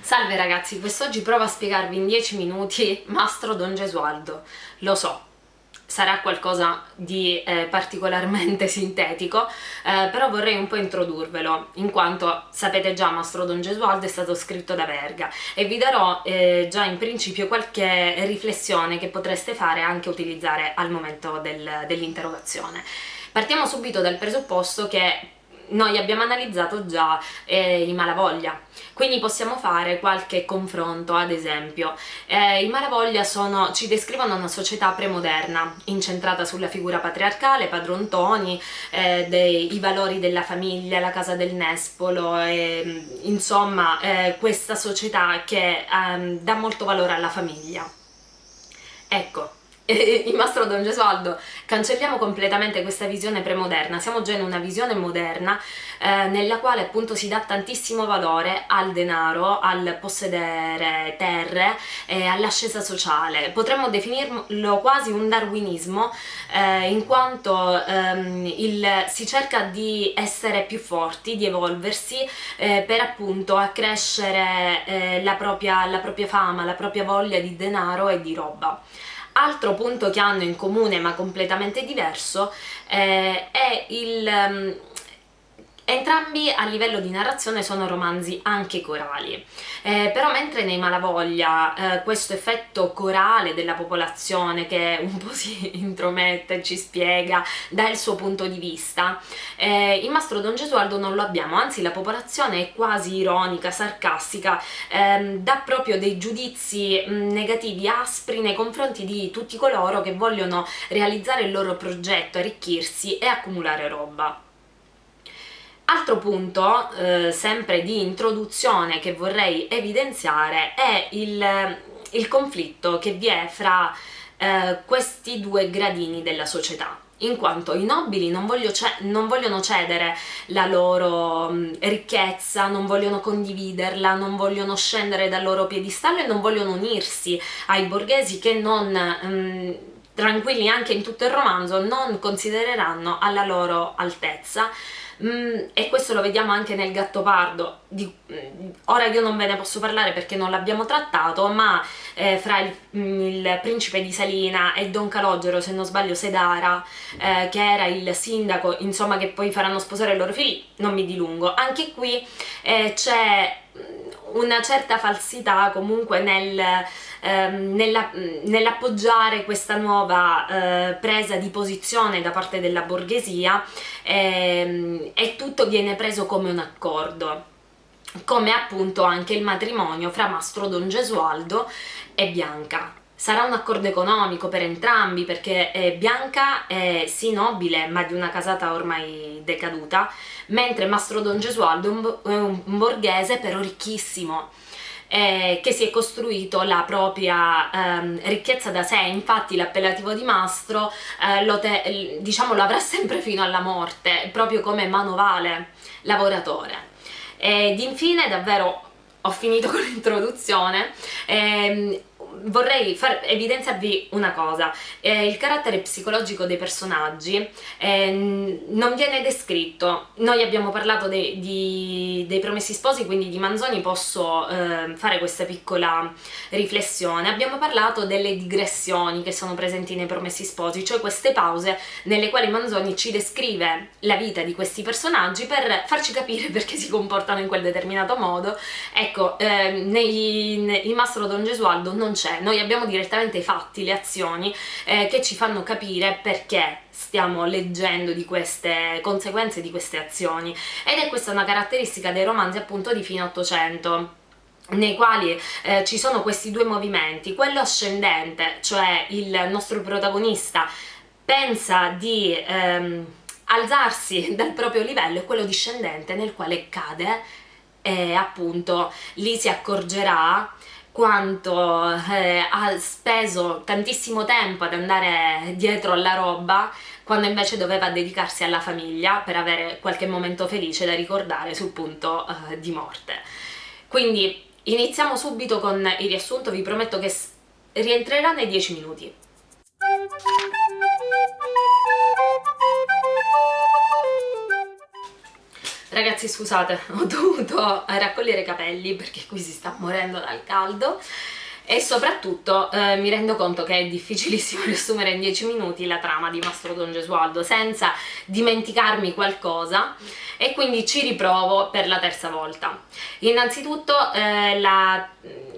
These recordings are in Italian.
Salve ragazzi, quest'oggi provo a spiegarvi in 10 minuti Mastro Don Gesualdo. Lo so, sarà qualcosa di eh, particolarmente sintetico, eh, però vorrei un po' introdurvelo, in quanto sapete già Mastro Don Gesualdo è stato scritto da Verga e vi darò eh, già in principio qualche riflessione che potreste fare anche utilizzare al momento del, dell'interrogazione. Partiamo subito dal presupposto che noi abbiamo analizzato già eh, i malavoglia, quindi possiamo fare qualche confronto, ad esempio. Eh, I malavoglia sono, ci descrivono una società premoderna, incentrata sulla figura patriarcale, padrontoni, eh, dei, i valori della famiglia, la casa del nespolo, insomma eh, questa società che ehm, dà molto valore alla famiglia. Ecco, il Mastro Don Gesualdo, cancelliamo completamente questa visione premoderna, siamo già in una visione moderna eh, nella quale appunto si dà tantissimo valore al denaro, al possedere terre e all'ascesa sociale. Potremmo definirlo quasi un darwinismo eh, in quanto ehm, il, si cerca di essere più forti, di evolversi eh, per appunto accrescere eh, la propria, la propria fama, la propria voglia di denaro e di roba. Altro punto che hanno in comune ma completamente diverso eh, è il... Entrambi a livello di narrazione sono romanzi anche corali, eh, però mentre nei Malavoglia eh, questo effetto corale della popolazione che un po' si intromette, ci spiega, dà il suo punto di vista, eh, in Mastro Don Gesualdo non lo abbiamo, anzi la popolazione è quasi ironica, sarcastica, ehm, dà proprio dei giudizi negativi, aspri nei confronti di tutti coloro che vogliono realizzare il loro progetto, arricchirsi e accumulare roba. Altro punto, eh, sempre di introduzione che vorrei evidenziare è il, il conflitto che vi è fra eh, questi due gradini della società in quanto i nobili non, voglio non vogliono cedere la loro mh, ricchezza, non vogliono condividerla, non vogliono scendere dal loro piedistallo e non vogliono unirsi ai borghesi che non... Mh, tranquilli anche in tutto il romanzo, non considereranno alla loro altezza. Mm, e questo lo vediamo anche nel Gattopardo, di, mm, ora io non ve ne posso parlare perché non l'abbiamo trattato, ma eh, fra il, mm, il, principe di Salina e Don Calogero, se non sbaglio Sedara, eh, che era il sindaco, insomma che poi faranno sposare i loro figli, non mi dilungo, anche qui eh, c'è una certa falsità comunque nel, ehm, nell'appoggiare nell questa nuova eh, presa di posizione da parte della borghesia ehm, e tutto viene preso come un accordo come appunto anche il matrimonio fra Mastro Don Gesualdo e Bianca. Sarà un accordo economico per entrambi perché eh, Bianca è sì nobile ma di una casata ormai decaduta mentre Mastro Don Gesualdo è un, un borghese però ricchissimo eh, che si è costruito la propria ehm, ricchezza da sé, infatti l'appellativo di mastro eh, lo, te, diciamo, lo avrà sempre fino alla morte, proprio come manovale lavoratore. Ed infine davvero ho finito con l'introduzione, ehm, vorrei far evidenziarvi una cosa, eh, il carattere psicologico dei personaggi eh, non viene descritto, noi abbiamo parlato de di, dei promessi sposi, quindi di Manzoni posso eh, fare questa piccola riflessione, abbiamo parlato delle digressioni che sono presenti nei promessi sposi, cioè queste pause nelle quali Manzoni ci descrive la vita di questi personaggi per farci capire perché si comportano in quel determinato modo, ecco, eh, nei, nei, in Mastro Don Gesualdo non c'è c'è, noi abbiamo direttamente i fatti, le azioni eh, che ci fanno capire perché stiamo leggendo di queste conseguenze di queste azioni. Ed è questa una caratteristica dei romanzi appunto di fine 800 nei quali eh, ci sono questi due movimenti, quello ascendente, cioè il nostro protagonista pensa di ehm, alzarsi dal proprio livello e quello discendente nel quale cade e appunto lì si accorgerà quanto eh, ha speso tantissimo tempo ad andare dietro alla roba quando invece doveva dedicarsi alla famiglia per avere qualche momento felice da ricordare sul punto eh, di morte. Quindi iniziamo subito con il riassunto, vi prometto che rientrerà nei 10 minuti. Ragazzi scusate, ho dovuto raccogliere i capelli perché qui si sta morendo dal caldo e soprattutto eh, mi rendo conto che è difficilissimo riassumere in 10 minuti la trama di Mastro Don Gesualdo senza dimenticarmi qualcosa e quindi ci riprovo per la terza volta. Innanzitutto eh, la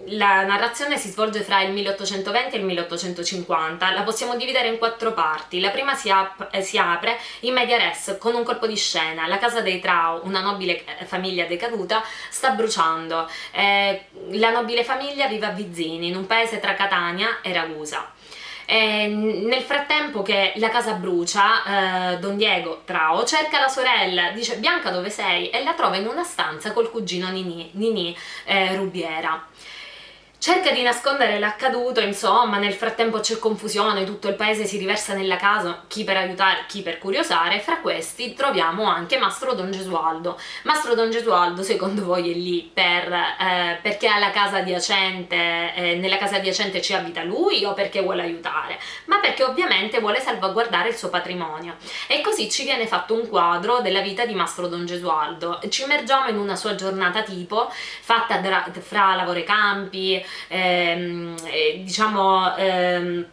la narrazione si svolge fra il 1820 e il 1850, la possiamo dividere in quattro parti. La prima si, ap eh, si apre in media res con un colpo di scena. La casa dei Trau, una nobile eh, famiglia decaduta, sta bruciando. Eh, la nobile famiglia vive a Vizzini, in un paese tra Catania e Ragusa. E nel frattempo che la casa brucia, eh, Don Diego Trao cerca la sorella, dice Bianca dove sei? E la trova in una stanza col cugino Nini, Nini eh, Rubiera. Cerca di nascondere l'accaduto, insomma, nel frattempo c'è confusione, tutto il paese si riversa nella casa, chi per aiutare, chi per curiosare, fra questi troviamo anche Mastro Don Gesualdo. Mastro Don Gesualdo, secondo voi, è lì per, eh, perché alla casa adiacente, eh, nella casa adiacente ci abita lui o perché vuole aiutare? Ma perché ovviamente vuole salvaguardare il suo patrimonio. E così ci viene fatto un quadro della vita di Mastro Don Gesualdo. Ci immergiamo in una sua giornata tipo, fatta fra lavoro e campi, ehm, diciamo ehm, eh,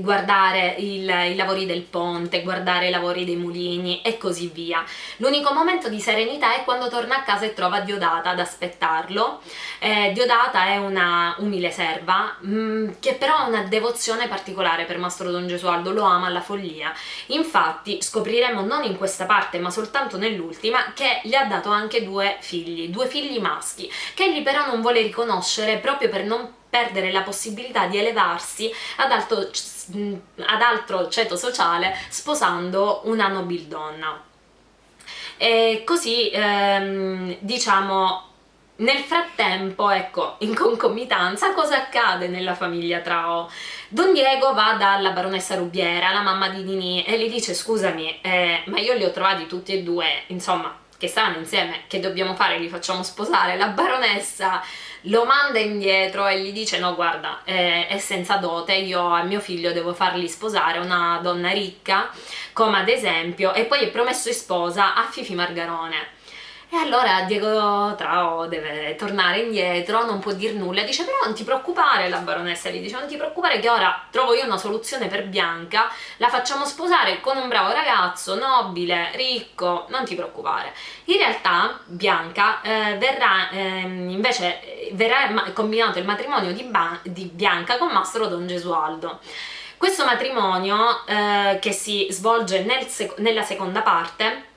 guardare il, i lavori del ponte, guardare i lavori dei mulini e così via. L'unico momento di serenità è quando torna a casa e trova Diodata ad aspettarlo. Eh, Diodata è una umile serva mh, mm, che però ha una devozione particolare per Mastro Don Gesualdo, lo ama alla follia. Infatti scopriremo non in questa parte ma soltanto nell'ultima che gli ha dato anche due figli, due figli maschi, che egli però non vuole riconoscere proprio per non perdere la possibilità di elevarsi ad alto, ad altro ceto sociale sposando una nobildonna. E così, ehm, diciamo, nel frattempo, ecco, in concomitanza, cosa accade nella famiglia Trao? Don Diego va dalla baronessa Rubiera, la mamma di Nini, e le dice scusami, eh, ma io li ho trovati tutti e due, insomma, che stanno insieme, che dobbiamo fare? Li facciamo sposare? La baronessa lo manda indietro e gli dice no guarda è, è senza dote, io a mio figlio devo fargli sposare una donna ricca come ad esempio e poi è promesso in sposa a Fifi Margarone e allora Diego Trao deve tornare indietro, non può dir nulla, dice però non ti preoccupare, la baronessa gli dice non ti preoccupare che ora trovo io una soluzione per Bianca, la facciamo sposare con un bravo ragazzo, nobile, ricco, non ti preoccupare. In realtà Bianca eh, verrà, eh, invece verrà combinato il matrimonio di, di Bianca con Mastro Don Gesualdo. Questo matrimonio eh, che si svolge nel sec nella seconda parte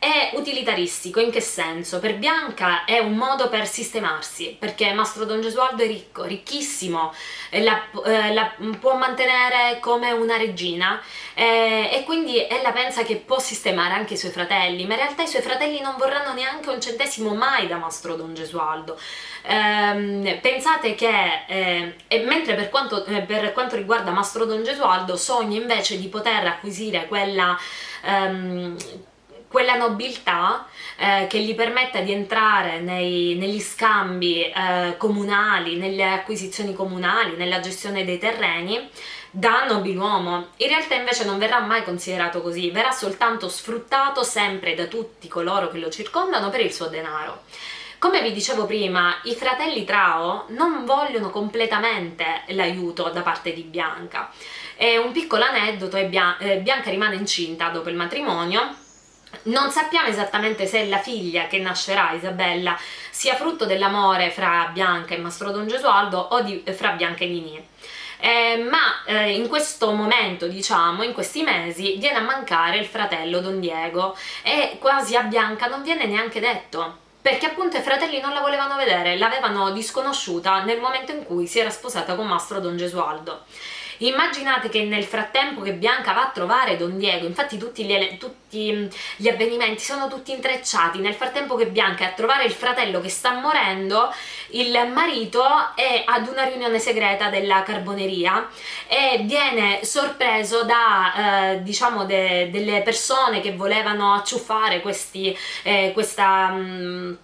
è utilitaristico, in che senso? Per Bianca è un modo per sistemarsi, perché Mastro Don Gesualdo è ricco, ricchissimo, la, eh, la può mantenere come una regina eh, e quindi ella pensa che può sistemare anche i suoi fratelli, ma in realtà i suoi fratelli non vorranno neanche un centesimo mai da Mastro Don Gesualdo. Eh, pensate che, eh, mentre per quanto, eh, per quanto riguarda Mastro Don Gesualdo, sogna invece di poter acquisire quella... Um, quella nobiltà eh, che gli permetta di entrare nei, negli scambi eh, comunali, nelle acquisizioni comunali, nella gestione dei terreni da nobiluomo. In realtà invece non verrà mai considerato così, verrà soltanto sfruttato sempre da tutti coloro che lo circondano per il suo denaro. Come vi dicevo prima, i fratelli Trao non vogliono completamente l'aiuto da parte di Bianca. E un piccolo aneddoto è eh, Bianca rimane incinta dopo il matrimonio non sappiamo esattamente se la figlia che nascerà, Isabella, sia frutto dell'amore fra Bianca e Mastro Don Gesualdo o di, fra Bianca e Nini. Eh, ma eh, in questo momento, diciamo, in questi mesi, viene a mancare il fratello Don Diego e quasi a Bianca non viene neanche detto perché appunto i fratelli non la volevano vedere, l'avevano disconosciuta nel momento in cui si era sposata con Mastro Don Gesualdo. Immaginate che nel frattempo che Bianca va a trovare Don Diego, infatti tutti gli, tutti gli avvenimenti sono tutti intrecciati, nel frattempo che Bianca è a trovare il fratello che sta morendo, il marito è ad una riunione segreta della carboneria e viene sorpreso da eh, diciamo de, delle persone che volevano acciuffare questi, eh, questa... Mh, mm,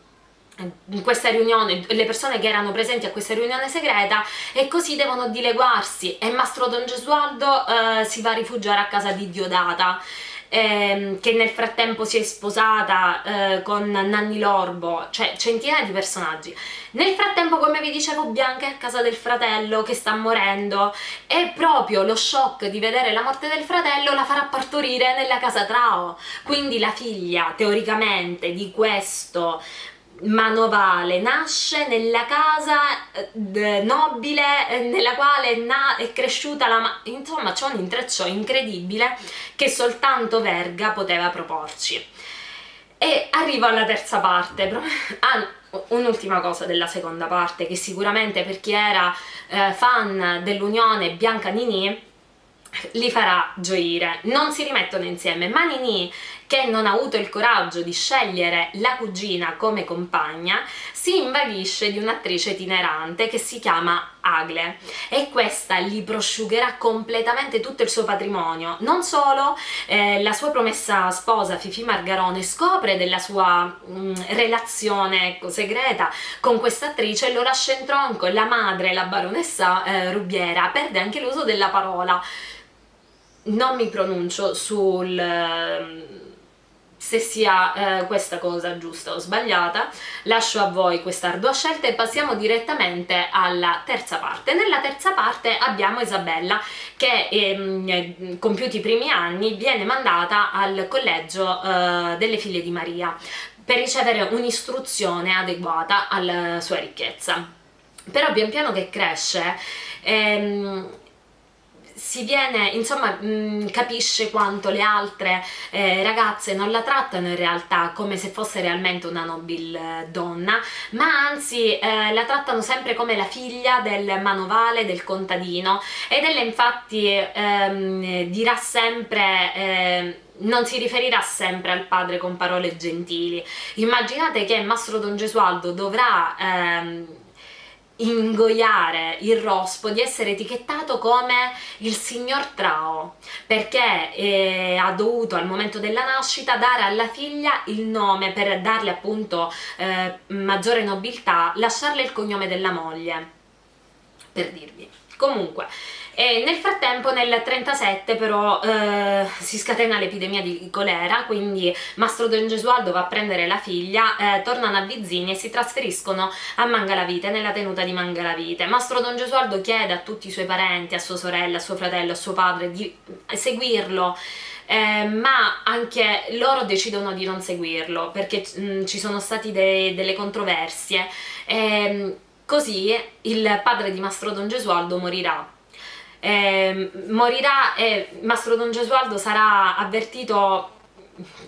in questa riunione, le persone che erano presenti a questa riunione segreta e così devono dileguarsi e Mastro Don Gesualdo eh, si va a rifugiare a casa di Diodata ehm, che nel frattempo si è sposata eh, con Nanni Lorbo, cioè centinaia di personaggi. Nel frattempo, come vi dicevo, Bianca è a casa del fratello che sta morendo e proprio lo shock di vedere la morte del fratello la farà partorire nella casa Trao. Quindi la figlia, teoricamente, di questo manovale nasce nella casa eh, nobile eh, nella quale è cresciuta la insomma c'è un intreccio incredibile che soltanto Verga poteva proporci. E arrivo alla terza parte ah, un'ultima cosa della seconda parte che sicuramente per chi era eh, fan dell'unione Bianca Nini li farà gioire. Non si rimettono insieme, ma Nini, che non ha avuto il coraggio di scegliere la cugina come compagna, si invaghisce di un'attrice itinerante che si chiama Agle e questa gli prosciugherà completamente tutto il suo patrimonio. Non solo, eh, la sua promessa sposa Fifi Margarone scopre della sua mh, mm, relazione ecco, segreta con questa attrice e lo lascia in tronco, la madre, la baronessa eh, Rubiera, perde anche l'uso della parola non mi pronuncio sul ehm, se sia eh, questa cosa giusta o sbagliata, lascio a voi questa ardua scelta e passiamo direttamente alla terza parte. Nella terza parte abbiamo Isabella che ehm, compiuti i primi anni viene mandata al collegio eh, delle figlie di Maria per ricevere un'istruzione adeguata alla sua ricchezza. Però pian piano che cresce ehm, si viene, insomma, mh, mm, capisce quanto le altre eh, ragazze non la trattano in realtà come se fosse realmente una nobile eh, donna, ma anzi eh, la trattano sempre come la figlia del manovale, del contadino ed ella infatti ehm, dirà sempre... Eh, non si riferirà sempre al padre con parole gentili. Immaginate che Mastro Don Gesualdo dovrà ehm, ingoiare il rospo di essere etichettato come il signor Trao perché eh, ha dovuto al momento della nascita dare alla figlia il nome per darle appunto eh, maggiore nobiltà lasciarle il cognome della moglie per dirvi. Comunque e nel frattempo nel 37 però eh, si scatena l'epidemia di colera, quindi Mastro Don Gesualdo va a prendere la figlia, eh, tornano a Vizzini e si trasferiscono a Mangalavite, nella tenuta di Mangalavite. Mastro Don Gesualdo chiede a tutti i suoi parenti, a sua sorella, a suo fratello, a suo padre di seguirlo eh, ma anche loro decidono di non seguirlo perché mh, mm, ci sono state de delle controversie eh, così il padre di Mastro Don Gesualdo morirà eh, morirà e Mastro Don Gesualdo sarà avvertito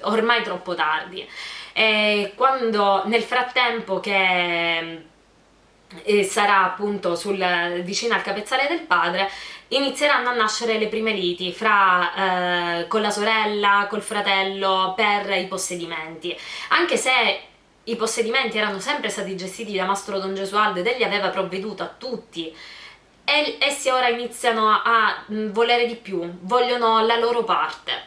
ormai troppo tardi. E quando nel frattempo che eh, sarà appunto sul, vicino al capezzale del padre inizieranno a nascere le prime liti fra, eh, con la sorella, col fratello per i possedimenti. Anche se i possedimenti erano sempre stati gestiti da Mastro Don Gesualdo ed egli aveva provveduto a tutti essi ora iniziano a mm, volere di più, vogliono la loro parte.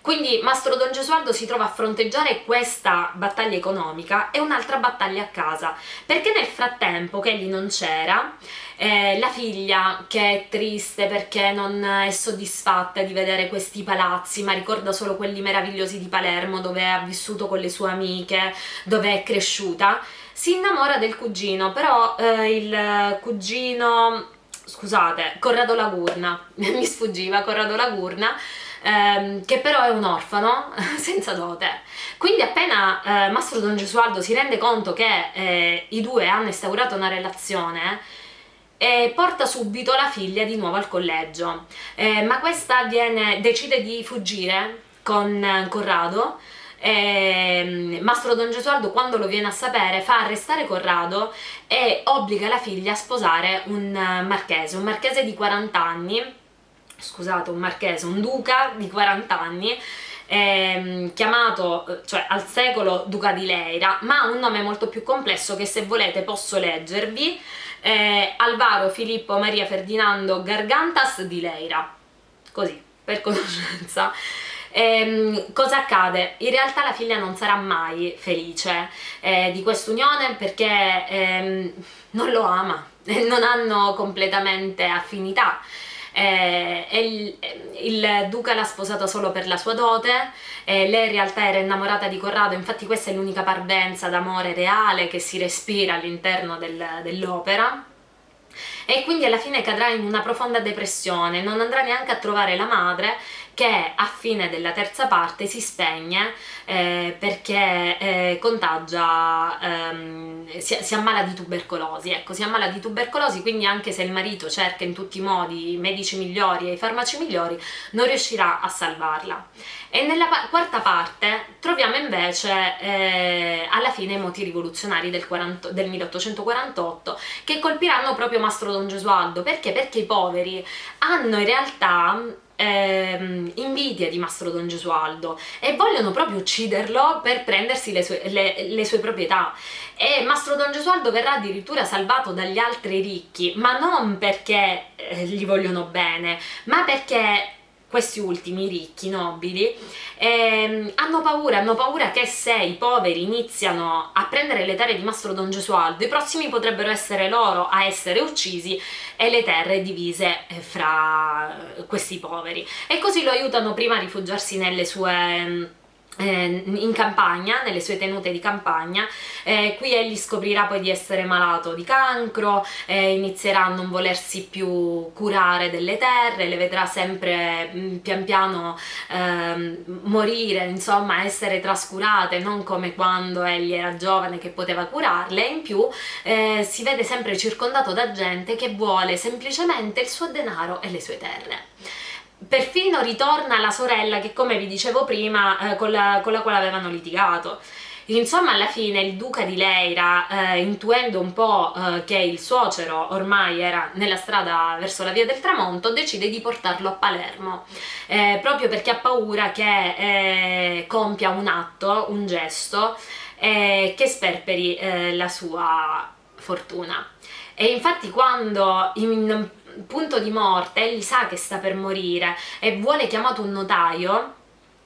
Quindi Mastro Don Gesualdo si trova a fronteggiare questa battaglia economica e un'altra battaglia a casa, perché nel frattempo che egli non c'era, eh, la figlia che è triste perché non è soddisfatta di vedere questi palazzi, ma ricorda solo quelli meravigliosi di Palermo dove ha vissuto con le sue amiche, dove è cresciuta, si innamora del cugino, però eh, il cugino scusate, Corrado Lagurna, mi sfuggiva Corrado Lagurna, ehm, che però è un orfano senza dote. Quindi appena eh, Mastro Don Gesualdo si rende conto che eh, i due hanno instaurato una relazione, e porta subito la figlia di nuovo al collegio, eh, ma questa viene, decide di fuggire con Corrado eh, Mastro Don Gesualdo quando lo viene a sapere fa arrestare Corrado e obbliga la figlia a sposare un marchese, un marchese di 40 anni, scusate un marchese, un duca di 40 anni, ehm, chiamato cioè al secolo Duca di Leira, ma ha un nome molto più complesso che se volete posso leggervi, eh, Alvaro Filippo Maria Ferdinando Gargantas di Leira, così, per conoscenza. Ehm, cosa accade? In realtà la figlia non sarà mai felice eh, di quest'unione perché ehm, non lo ama, non hanno completamente affinità. eh, il, il, duca l'ha sposata solo per la sua dote, eh, lei in realtà era innamorata di Corrado, infatti questa è l'unica parvenza d'amore reale che si respira all'interno del, dell'opera e quindi alla fine cadrà in una profonda depressione, non andrà neanche a trovare la madre che a fine della terza parte si spegne eh, perché eh, contagia, ehm, si, si, ammala di tubercolosi, ecco, si ammala di tubercolosi, quindi anche se il marito cerca in tutti i modi i medici migliori e i farmaci migliori, non riuscirà a salvarla. E nella quarta parte troviamo invece eh, alla fine i moti rivoluzionari del, 40, del 1848 che colpiranno proprio Mastro Don Gesualdo, perché? Perché i poveri hanno in realtà ehm, invidia di Mastro Don Gesualdo e vogliono proprio ucciderlo per prendersi le sue, le, le sue proprietà. E Mastro Don Gesualdo verrà addirittura salvato dagli altri ricchi ma non perché eh, gli vogliono bene ma perché questi ultimi ricchi, nobili, ehm, hanno paura, hanno paura che se i poveri iniziano a prendere le terre di Mastro Don Gesualdo, i prossimi potrebbero essere loro a essere uccisi e le terre divise eh, fra questi poveri. E così lo aiutano prima a rifugiarsi nelle sue eh, in campagna, nelle sue tenute di campagna, eh, qui egli scoprirà poi di essere malato di cancro, eh, inizierà a non volersi più curare delle terre, le vedrà sempre mh, mm, pian piano ehm, morire, insomma essere trascurate, non come quando egli era giovane che poteva curarle, in più eh, si vede sempre circondato da gente che vuole semplicemente il suo denaro e le sue terre perfino ritorna la sorella che come vi dicevo prima eh, con, la, con, la, quale avevano litigato. Insomma alla fine il duca di Leira eh, intuendo un po' eh, che il suocero ormai era nella strada verso la via del tramonto decide di portarlo a Palermo eh, proprio perché ha paura che eh, compia un atto, un gesto eh, che sperperi la sua fortuna. E infatti quando in punto di morte, egli sa che sta per morire e vuole chiamato un notaio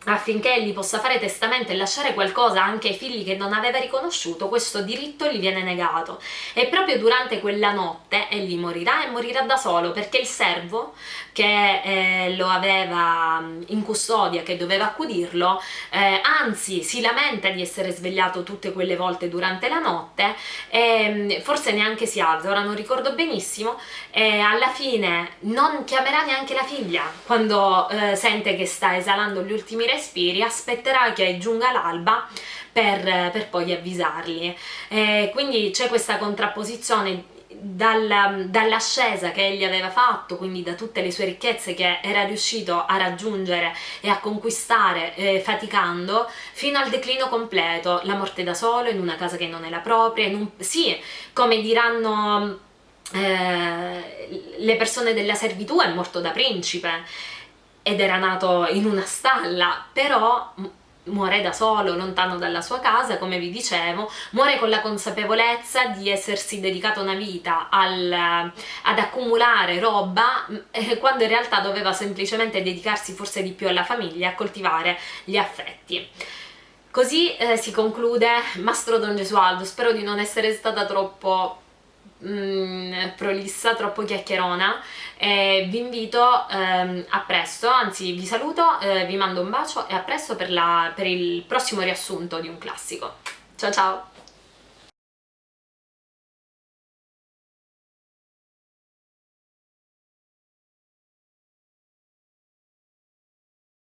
affinché egli possa fare testamento e lasciare qualcosa anche ai figli che non aveva riconosciuto, questo diritto gli viene negato. E proprio durante quella notte egli morirà e morirà da solo perché il servo che eh, lo aveva in custodia, che doveva accudirlo, eh, anzi si lamenta di essere svegliato tutte quelle volte durante la notte e forse neanche si alza, ora non ricordo benissimo. E alla fine non chiamerà neanche la figlia quando eh, sente che sta esalando gli ultimi respiri, aspetterà che giunga l'alba per, per, poi avvisarli. Eh, quindi c'è questa contrapposizione dall'ascesa che egli aveva fatto, quindi da tutte le sue ricchezze che era riuscito a raggiungere e a conquistare eh, faticando, fino al declino completo, la morte da solo in una casa che non è la propria, un, sì, come diranno eh, le persone della servitù, è morto da principe ed era nato in una stalla, però muore da solo, lontano dalla sua casa, come vi dicevo, muore con la consapevolezza di essersi dedicato una vita al, ad accumulare roba eh, quando in realtà doveva semplicemente dedicarsi forse di più alla famiglia a coltivare gli affetti. Così eh, si conclude Mastro Don Gesualdo, spero di non essere stata troppo mm, prolissa, troppo chiacchierona e vi invito ehm, a presto, anzi vi saluto, eh, vi mando un bacio e a presto per, la, per il prossimo riassunto di un classico. Ciao ciao!